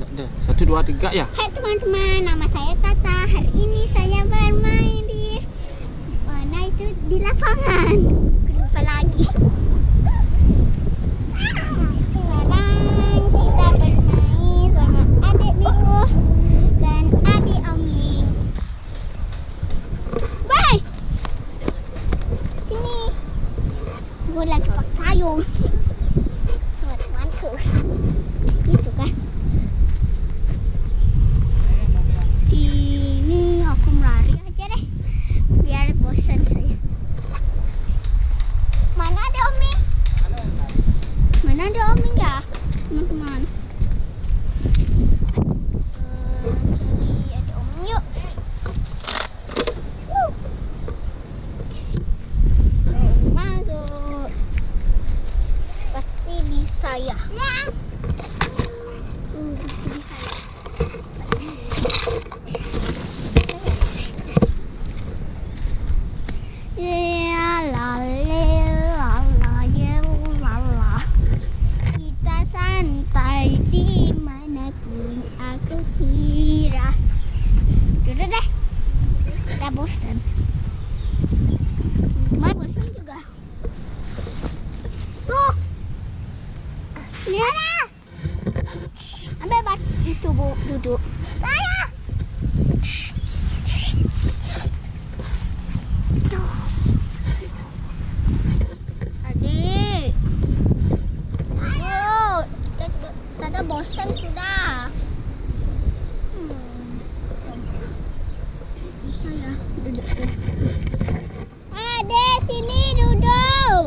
Ada. Satu, dua, tiga ya. Hai teman-teman, nama saya Tata. Hari ini saya bermain di mana itu di lapangan. Lupa lagi. Lagi pakai payung. Teman-temanku. Gitu kan. Sini aku melari aja deh biar bosan saya. Mana ada Omi? Mana ada Omi ya, teman-teman? Bosan Mau bosan juga Tuh Lihat Ambil bat itu bu duduk Mana? Tuh. Adik. Aduh, kita juga tada bosan sudah. Hmm. Bisa ya, duduk deh. Adik, sini duduk.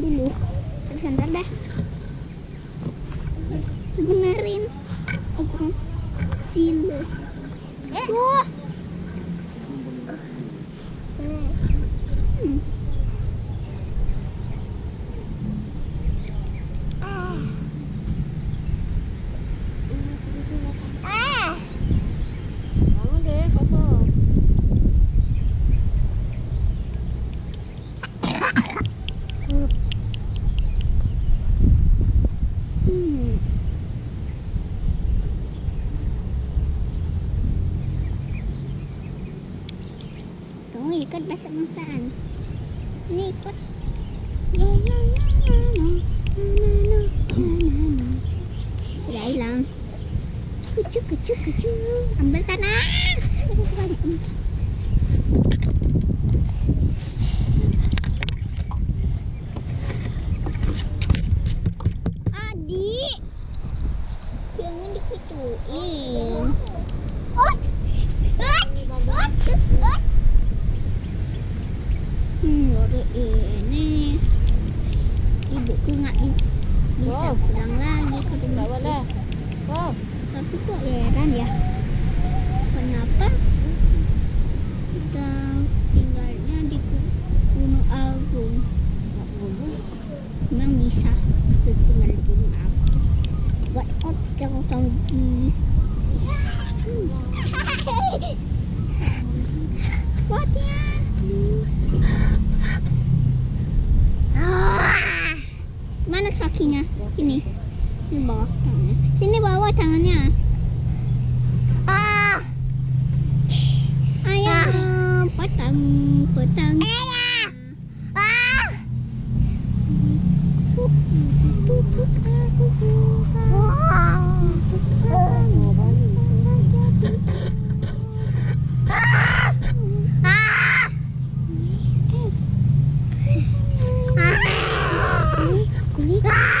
đi luôn, em dulu terusan rendah Ikut bahasa bangsaan. Ini ikut. Baru ini ibuku nggak bi- bisa Oh. pulang lagi ke rumah. boleh. Oh, Tapi kok heran ya, kenapa kita tinggalnya di Gu- Gunung Agung? nak bumbu. Memang bisa. Tinggal turun apa. Buat otong tanggi. Buat ya. Mana kakinya? Ini. Ini bawah tangannya. Sini bawah tangannya. Ah. Ayah, petang, petang. Ayah. Ah!